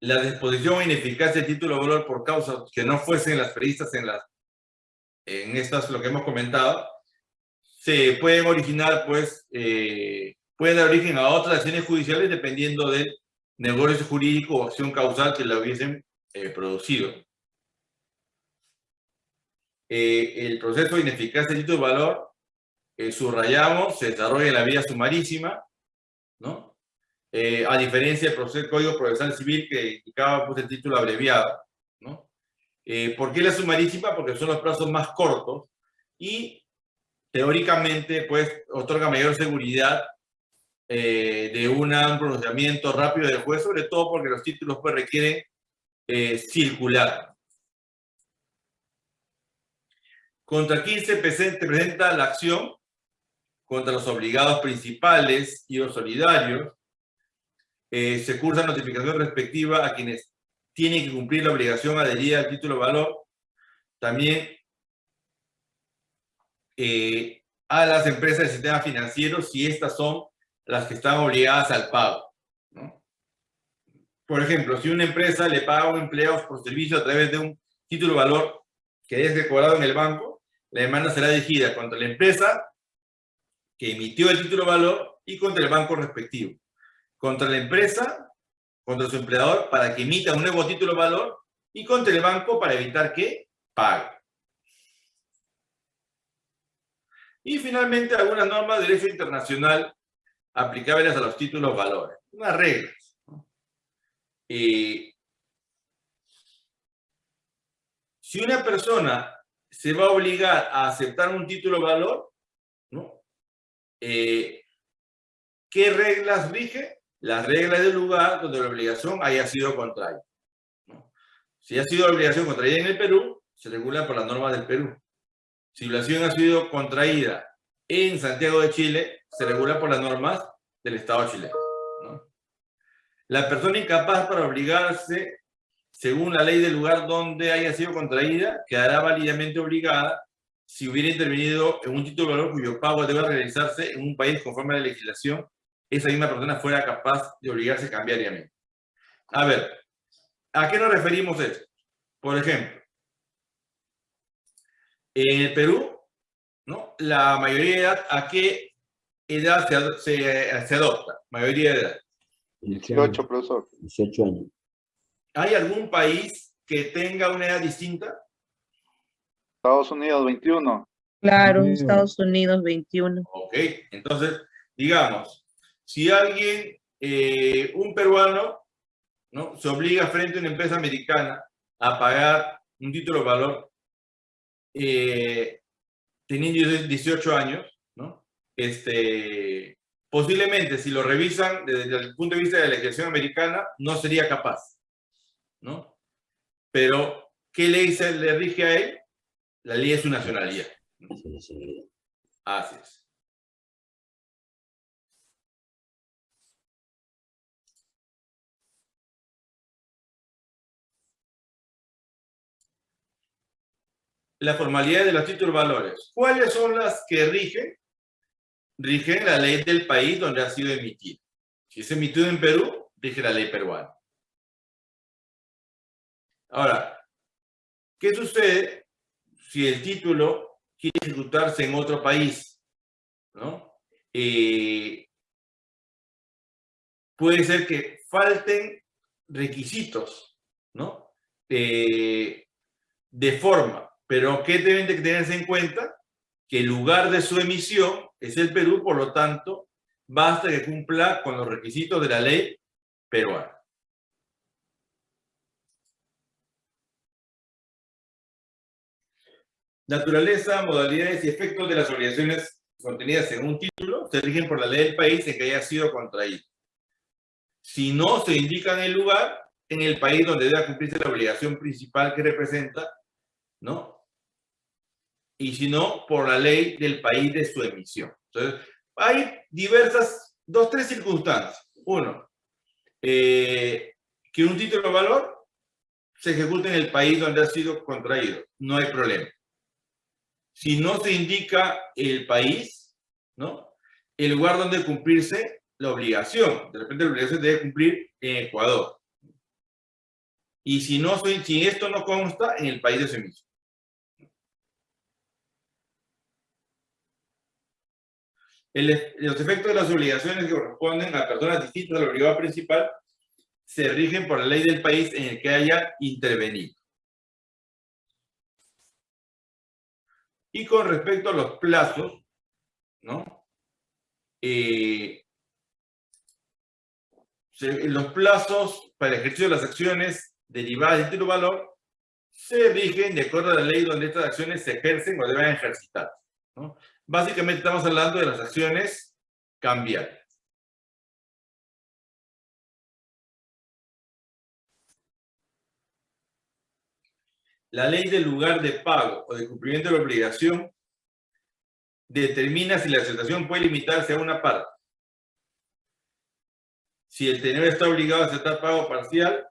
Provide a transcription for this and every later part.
la disposición o ineficacia del título de valor por causas que no fuesen las previstas en las en estas, lo que hemos comentado, se pueden originar, pues, eh, pueden dar origen a otras acciones judiciales dependiendo del negocio jurídico o acción causal que la hubiesen eh, producido. Eh, el proceso de ineficacia del título de valor, subrayamos, se desarrolla en la vía sumarísima, ¿no? A diferencia del proceso, Código Procesal Civil que indicaba pues, el título abreviado, ¿no? Eh, ¿Por qué la sumarísima? Porque son los plazos más cortos y teóricamente pues otorga mayor seguridad eh, de un pronunciamiento rápido del juez, sobre todo porque los títulos pues requieren eh, circular. Contra quién se presenta la acción, contra los obligados principales y los solidarios, se cursa notificación respectiva a quienes tiene que cumplir la obligación adherida al título valor, también eh, a las empresas del sistema financiero si estas son las que están obligadas al pago. Por ejemplo, si una empresa le paga a un empleado por servicio a través de un título valor que es cobrado en el banco, la demanda será dirigida contra la empresa que emitió el título valor y contra el banco respectivo. Contra la empresa contra su empleador para que emita un nuevo título valor y contra el banco para evitar que pague. Y finalmente algunas normas de derecho internacional aplicables a los títulos valores. Unas reglas. si una persona se va a obligar a aceptar un título valor. Eh, ¿qué reglas rige? Las reglas del lugar donde la obligación haya sido contraída. Si ha sido la obligación contraída en el Perú, se regula por las normas del Perú. Si la obligación ha sido contraída en Santiago de Chile, se regula por las normas del Estado chileno. La persona incapaz para obligarse, según la ley del lugar donde haya sido contraída, quedará válidamente obligada si hubiera intervenido en un título de valor cuyo pago debe realizarse en un país conforme a la legislación esa misma persona fuera capaz de obligarse cambiariamente. A ver, ¿a qué nos referimos esto? Por ejemplo, en el Perú, ¿no? la mayoría de edad, ¿a qué edad se, se, adopta? Mayoría de edad. 18, profesor. 18 años. ¿Hay algún país que tenga una edad distinta? Estados Unidos, 21. Claro, Estados Unidos, 21. Ok, entonces, digamos, si alguien, eh, un peruano, ¿no? se obliga frente a una empresa americana a pagar un título de valor eh, teniendo 18 años, ¿no? este, posiblemente si lo revisan desde el punto de vista de la legislación americana, no sería capaz. ¿no? Pero, ¿qué ley se le rige a él? La ley es su nacionalidad. Así es. La formalidad de los títulos valores. ¿Cuáles son las que rigen? Rigen la ley del país donde ha sido emitido. Si es emitido en Perú, rige la ley peruana. Ahora, ¿qué sucede si el título quiere ejecutarse en otro país? ¿no? Eh, puede ser que falten requisitos ¿no? Eh, de forma pero ¿qué deben de tenerse en cuenta? Que el lugar de su emisión es el Perú, por lo tanto, basta que cumpla con los requisitos de la ley peruana. Naturaleza, modalidades y efectos de las obligaciones contenidas en un título se rigen por la ley del país en que haya sido contraído. Si no se indica en el lugar, en el país donde debe cumplirse la obligación principal que representa, ¿no? Y si no, por la ley del país de su emisión. Entonces, hay diversas, dos, tres circunstancias. Uno, eh, que un título de valor se ejecute en el país donde ha sido contraído. No hay problema. Si no se indica el país, ¿no? El lugar donde cumplirse la obligación. De repente la obligación debe cumplir en Ecuador. y si, no, si esto no consta, en el país de ese mismo. los efectos de las obligaciones que corresponden a personas distintas a la obligado principal se rigen por la ley del país en el que haya intervenido. Y con respecto a los plazos, ¿no? Eh, los plazos para el ejercicio de las acciones derivadas del título valor se rigen de acuerdo a la ley donde estas acciones se ejercen o deben ejercitar. ¿no? Básicamente estamos hablando de las acciones cambiarias. La ley del lugar de pago o de cumplimiento de la obligación determina si la aceptación puede limitarse a una parte. Si el tenedor está obligado a aceptar pago parcial,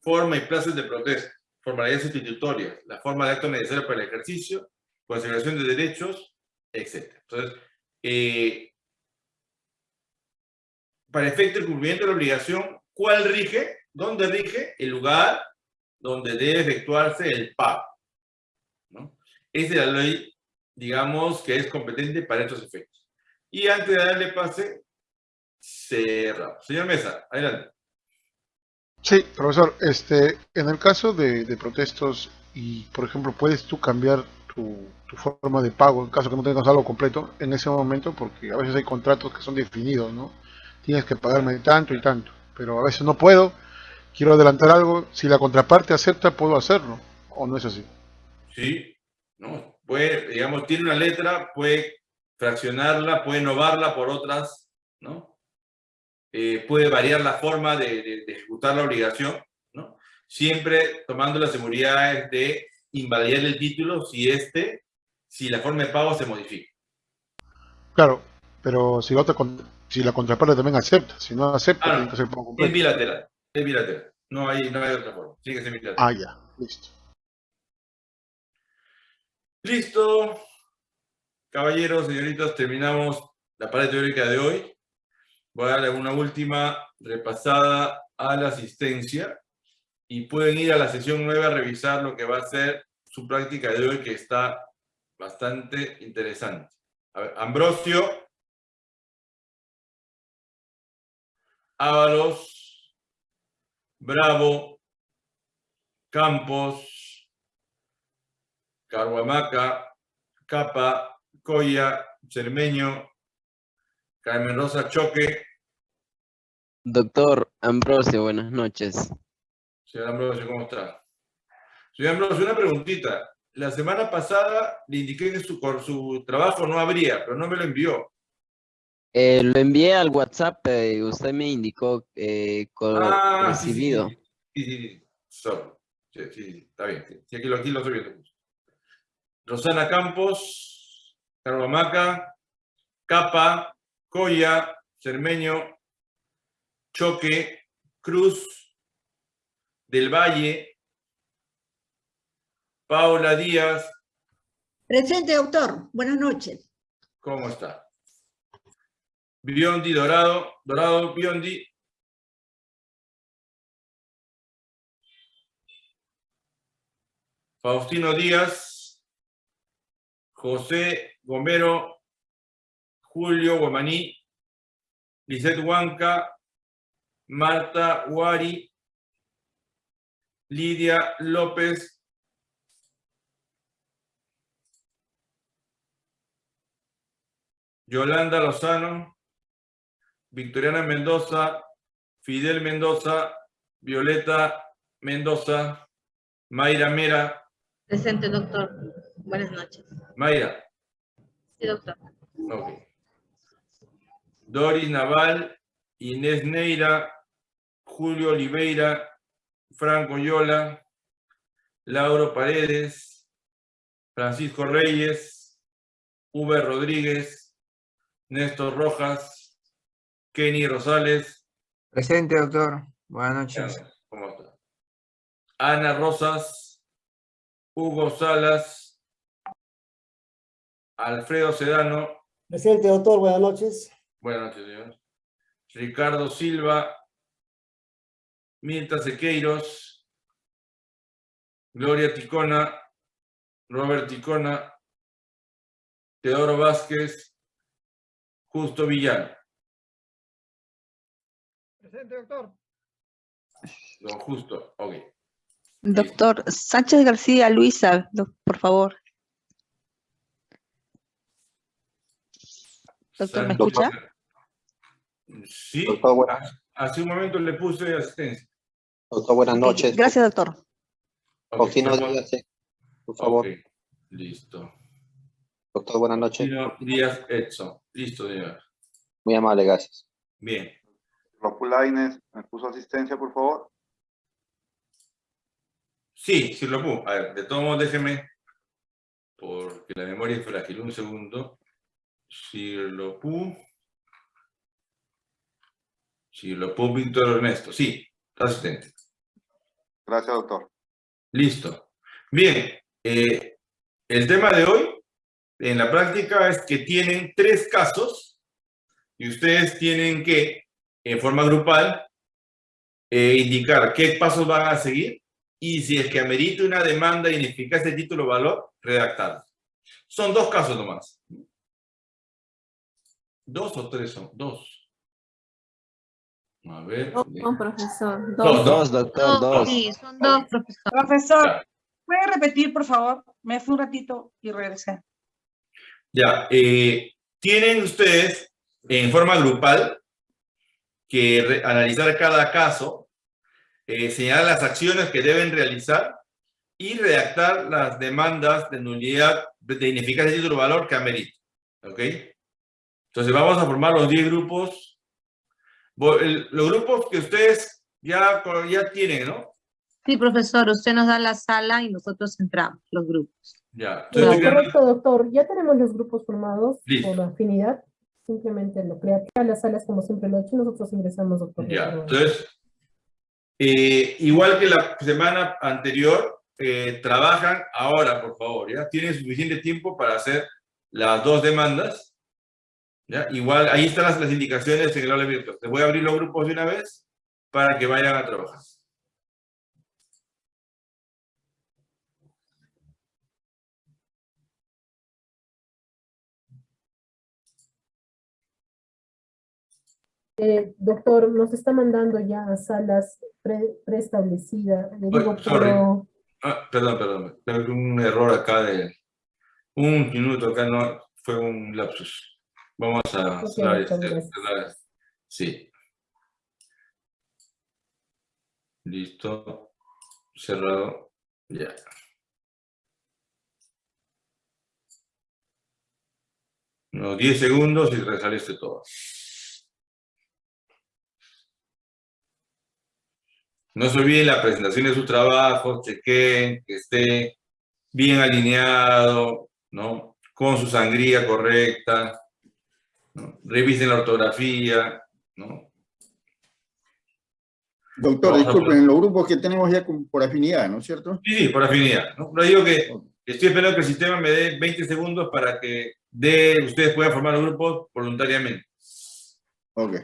forma y plazos de protesta, formalidades sustitutorias, la forma de acto necesario para el ejercicio, consideración de derechos, etc. Entonces, eh, para efecto del cumplimiento de la obligación, ¿cuál rige? ¿Dónde rige? El lugar donde debe efectuarse el pago. ¿no? Esa es la ley, digamos, que es competente para estos efectos. Y antes de darle pase, cerramos. Señor Mesa, adelante. Sí, profesor, este, en el caso de, protestos y, por ejemplo, puedes tú cambiar tu, forma de pago en caso que no tengas algo completo en ese momento, porque a veces hay contratos que son definidos, ¿no? Tienes que pagarme tanto y tanto, pero a veces no puedo quiero adelantar algo, si la contraparte acepta, puedo hacerlo, o no es así. Sí, no, puede, digamos, tiene una letra, puede fraccionarla, puede innovarla por otras, ¿no? Eh, puede variar la forma de, ejecutar la obligación, ¿no? Siempre tomando las seguridades de invalidar el título si este, si la forma de pago se modifica. Claro, pero si la, otra, si la contraparte también acepta, si no acepta, tiene que ser pago completo. Es bilateral. Es bilateral. No hay, no hay otra forma. Sigue siendo bilateral. Ah, ya. Listo. Listo. Caballeros, señoritas, terminamos la parte teórica de hoy. Voy a darle una última repasada a la asistencia y pueden ir a la sesión nueva a revisar lo que va a ser su práctica de hoy que está bastante interesante. A ver, Ambrosio, Ábalos, Bravo, Campos, Carhuamaca, Capa, Coya, Cermeño, Carmen Rosa Choque. Doctor Ambrosio, buenas noches. Señor Ambrosio, ¿cómo está? Señor Ambrosio, una preguntita. La semana pasada le indiqué que su, su trabajo no habría, pero no me lo envió. Eh, lo envié al WhatsApp y eh, usted me indicó eh, ah, recibido. Sí, sí, sí. Sí, sí, está bien. Sí, aquí, lo, aquí lo estoy viendo. Rosana Campos, Carvamaca, Capa, Coya, Cermeño, Choque, Cruz, Del Valle, Paula Díaz. Presente, doctor. Buenas noches. ¿Cómo está? Biondi Dorado, Dorado Biondi. Faustino Díaz, José Gomero, Julio Guamaní, Lizeth Huanca, Marta Huari, Lidia López, Yolanda Lozano, Victoriana Mendoza, Fidel Mendoza, Violeta Mendoza, Mayra Mera. Presente, doctor. Buenas noches. Mayra. Sí, doctor. Ok. Doris Naval, Inés Neira, Julio Oliveira, Franco Yola, Lauro Paredes, Francisco Reyes, V. Rodríguez, Néstor Rojas, Kenny Rosales. Presente, doctor. Buenas noches. ¿Cómo está? Ana Rosas, Hugo Salas, Alfredo Sedano. Presente, doctor. Buenas noches. Buenas noches, señor. Ricardo Silva, Mirta Sequeiros, Gloria Ticona, Robert Ticona, Teodoro Vázquez, Justo Villano. Presente, doctor. Don Justo, ok. Doctor Sánchez García Luisa, por favor. Doctor, ¿me escucha? Sí, hace un momento le puse asistencia. Doctor, buenas noches. Gracias, doctor. Faustino Díaz, sí, por favor. ok, Listo. Doctor, buenas noches. Díaz Edson. Listo, señor. Muy amable, gracias. Bien. Lopulaines, ¿me puso asistencia, por favor? Sí, sí lo puedo. A ver, de todos modos, déjeme, porque la memoria es frágil. Un segundo. Sirlopu. Sirlopu Víctor Ernesto. Sí, asistente. Gracias, doctor. Listo. Bien. eh, el tema de hoy, en la práctica, es que tienen tres casos y ustedes tienen que, en forma grupal, eh, indicar qué pasos van a seguir y si es que amerita una demanda de ineficacia de título valor, redactarlo. Son dos casos nomás. ¿Dos o tres son? Dos. A ver. Dos, son, profesor. Dos, Dos, doctor, dos. Sí, son dos, profesor. Profesor. ¿puede repetir, por favor? Me fui un ratito y regresé. Ya, eh, tienen ustedes en forma grupal que analizar cada caso, eh, señalar las acciones que deben realizar y redactar las demandas de nulidad de ineficacia de título valor que ameriten. ¿Ok? Entonces vamos a formar los 10 grupos. Los grupos que ustedes ya, ya tienen, ¿no? Sí, profesor, usted nos da la sala y nosotros entramos, los grupos. Ya. Entonces, Correcto, doctor. Ya tenemos los grupos formados Listo. por afinidad. Simplemente lo crea las salas como siempre lo he hecho. Nosotros ingresamos, doctor. Ya, entonces, eh, igual que la semana anterior, eh, trabajan ahora, por favor, ¿ya? Tienen suficiente tiempo para hacer las dos demandas, ¿ya? Igual, ahí están las, las indicaciones en el aula virtual. Les voy a abrir los grupos de una vez para que vayan a trabajar. Eh, doctor, nos está mandando ya a salas pre- preestablecidas. Sorry. pero Ah, perdón, perdón, tengo un error acá de un minuto acá, no, fue un lapsus. Vamos a Ok, cerrar este- cerrar- Sí. Listo. Cerrado. Ya. Unos 10 segundos y resale este todo. No se olviden la presentación de sus trabajos, chequen que esté bien alineado, ¿no? Con su sangría correcta, ¿no? Revisen la ortografía, ¿no? Doctor, Vamos disculpen, los grupos que tenemos ya por afinidad, ¿no es cierto? Sí, sí, por afinidad, ¿no? Pero digo que estoy esperando que el sistema me dé 20 segundos para que dé, ustedes puedan formar grupos voluntariamente. Ok.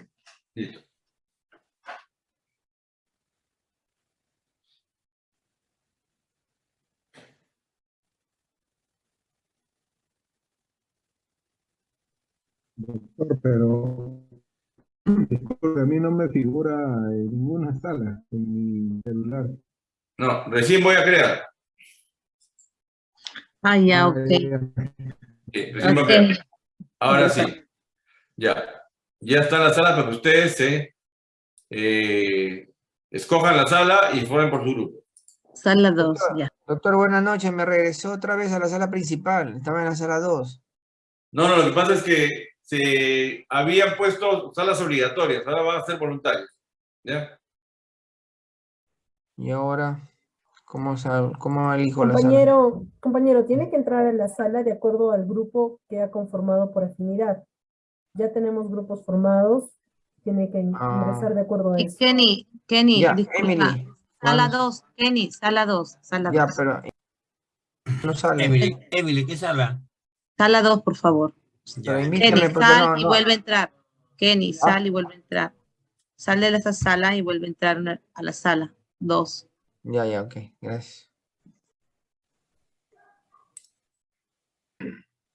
Listo. Doctor, pero disculpe, a mí no me figura en ninguna sala en mi celular. No, recién voy a crear. Ah, ya, ok. Sí, recién voy a crear. Ok. Ahora sí. Ya. Ya está la sala para que ustedes se eh, escojan la sala y formen por su grupo. Sala 2, ya. Doctor, buenas noches. Me regresó otra vez a la sala principal. Estaba en la sala 2. No, no, lo que pasa es que se habían puesto salas obligatorias, ahora van a ser voluntarios. ¿Ya? Y ahora, ¿cómo, sal- cómo elijo la sala? compañero, compañero, tiene que entrar a la sala de acuerdo al grupo que ha conformado por afinidad. Ya tenemos grupos formados. Tiene que Ah. ingresar de acuerdo a eso. Kenny, Kenny, Ya, disculpa. Emily. Sala ¿cuándo? 2, Kenny, sala 2, sala Ya, 2. pero no sale. Emily, Emily, ¿qué sala? Sala 2, por favor. Kenny, sal y vuelve a entrar. Kenny, sal y vuelve a entrar. Sal de esa sala y vuelve a entrar a la sala. Dos. Ya, ya, ok. Gracias.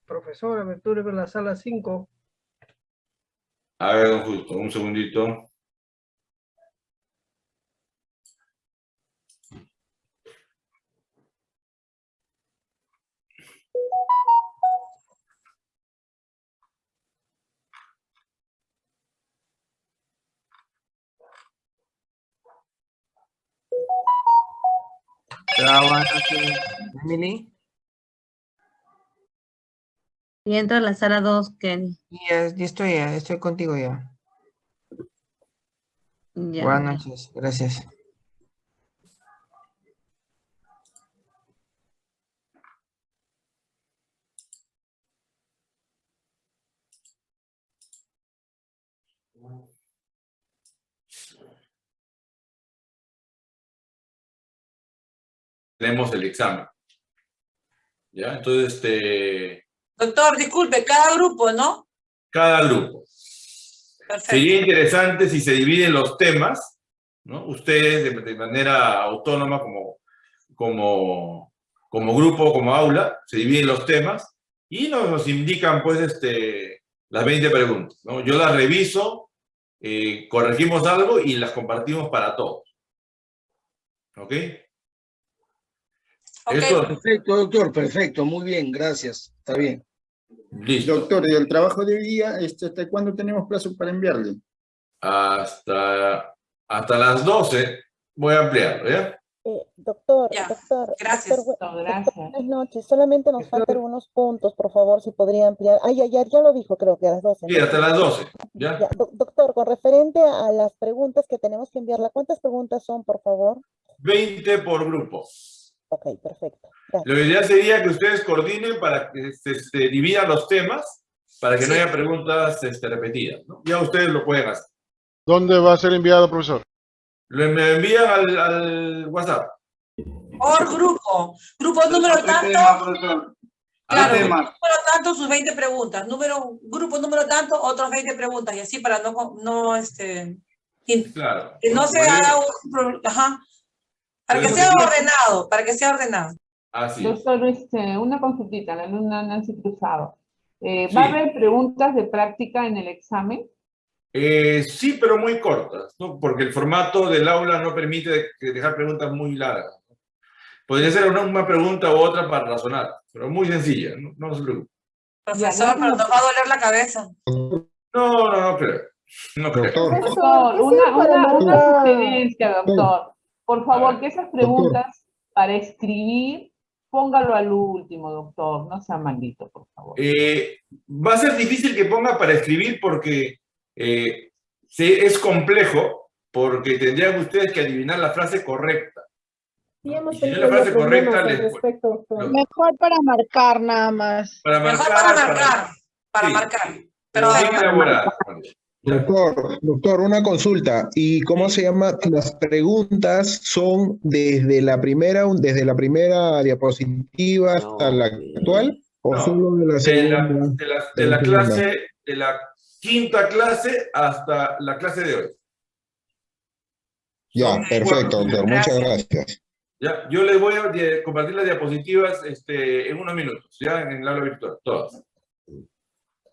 Profesora, me en la sala 5. A ver, don Justo, un segundito. Emily. Y entra a la sala 2, Kenny. Ya, ya estoy, ya estoy contigo ya. Ya. Buenas noches, gracias. Tenemos el examen. ¿Ya? Entonces, este, Doctor, disculpe, cada grupo, ¿no? cada grupo. Perfecto. Sería interesante si se dividen los temas, ¿no? Ustedes de, de manera autónoma como, como, como grupo, como aula, se dividen los temas y nos, nos indican, pues, este, las 20 preguntas, ¿no? Yo las reviso, eh, corregimos algo y las compartimos para todos. ¿Ok? Esto- Perfecto, doctor, perfecto, muy bien, gracias, está bien. Listo. Doctor, ¿y el trabajo de hoy día, este, hasta cuándo tenemos plazo para enviarle? Hasta, hasta las 12 voy a ampliarlo, ¿ya? Eh, doctor, Ya, doctor, gracias. doctor, Gracias. buenas noches. Solamente nos faltan algunos puntos, por favor, si podría ampliar. Ay, ya, ya, ya lo dijo, creo que a las 12. Sí, hasta las 12, ¿ya? Ya, doc- doctor, con referente a las preguntas que tenemos que enviarla, ¿cuántas preguntas son, por favor? 20 por grupo. Ok, perfecto. Gracias. Lo ideal sería que ustedes coordinen para que se, se dividan los temas, para que no Sí. haya preguntas este, repetidas, ¿no? Ya ustedes lo pueden hacer. ¿Dónde va a ser enviado, profesor? Lo me envían al, al WhatsApp. Por grupo. Grupo número tanto, claro, grupo número tanto, sus 20 preguntas. Número, grupo número tanto, otros 20 preguntas. Y así para no, no este, Claro. que no se haga un pro- ajá, para que sea ordenado, para que sea ordenado. Así es. Doctor, este, una consultita, la alumna Nancy Cruzado. Eh, ¿Va a haber preguntas de práctica en el examen? Eh, sí, pero muy cortas, ¿no? Porque el formato del aula no permite de- de dejar preguntas muy largas. Podría ser una, una pregunta u otra para razonar, pero muy sencilla, no, no se preocupe. Profesor, pero nos va a doler la cabeza. No, no, no creo. No creo. Doctor, ¿qué una, una, una sugerencia, doctor. Por favor, que esas preguntas para escribir, póngalo al último, doctor. No sea maldito, por favor. Eh, va a ser difícil que ponga para escribir porque eh, es complejo, porque tendrían ustedes que adivinar la frase correcta. Sí, hemos si la frase correcta, les- respecto. Mejor para marcar nada más. Para Mejor marcar, para para- marcar, para sí, marcar. pero Pero bien elaborada. Doctor, doctor, una consulta. ¿Y cómo se llama? ¿Las preguntas son desde la primera, desde la primera diapositiva hasta la actual? ¿O No, solo de la De la, segunda? de la- de la clase, de la quinta clase hasta la clase de hoy. Ya, perfecto, doctor. Muchas gracias. Ya, yo les voy a compartir las diapositivas este, en unos minutos, ya en el aula virtual, todas.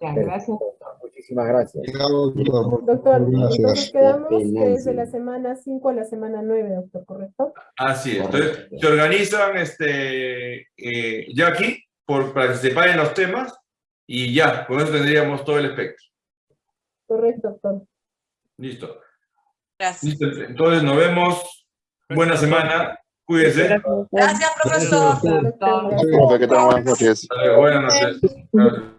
Ya, gracias. Muchísimas gracias. Doctor. Entonces Gracias. quedamos Qué que pena, es de sí. la semana 5 a la semana 9, doctor, ¿correcto? Así es. Entonces, se organizan este, eh, ya aquí por, para que se separen los temas y ya, con eso tendríamos todo el espectro. Correcto, doctor. Listo. Gracias. Listo. Entonces, nos vemos. Buena semana. Cuídense. Gracias, profesor. Doctor. que tengan buenas noches. Buenas noches.